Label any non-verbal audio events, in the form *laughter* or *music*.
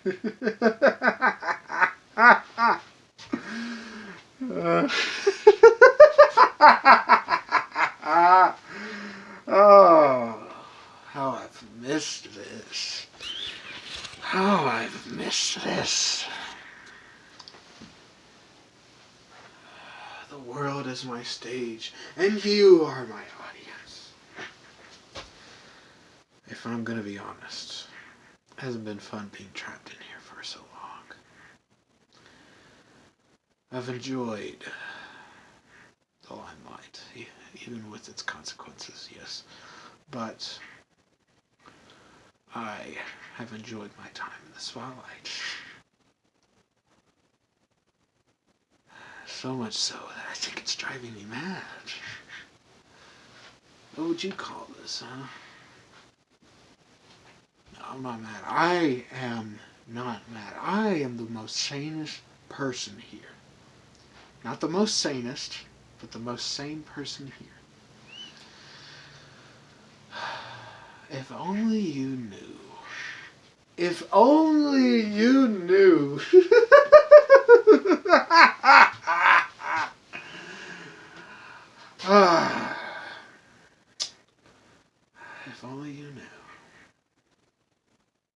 *laughs* oh, how I've missed this. How I've missed this. The world is my stage, and you are my audience. If I'm gonna be honest, hasn't been fun being trapped in here for so long. I've enjoyed the limelight, even with its consequences, yes. But I have enjoyed my time in the spotlight. So much so that I think it's driving me mad. What would you call this, huh? I'm not mad. I am not mad. I am the most sanest person here. Not the most sanest, but the most sane person here. *sighs* If only you knew. If only you knew. *laughs* *sighs* *sighs* if only you knew.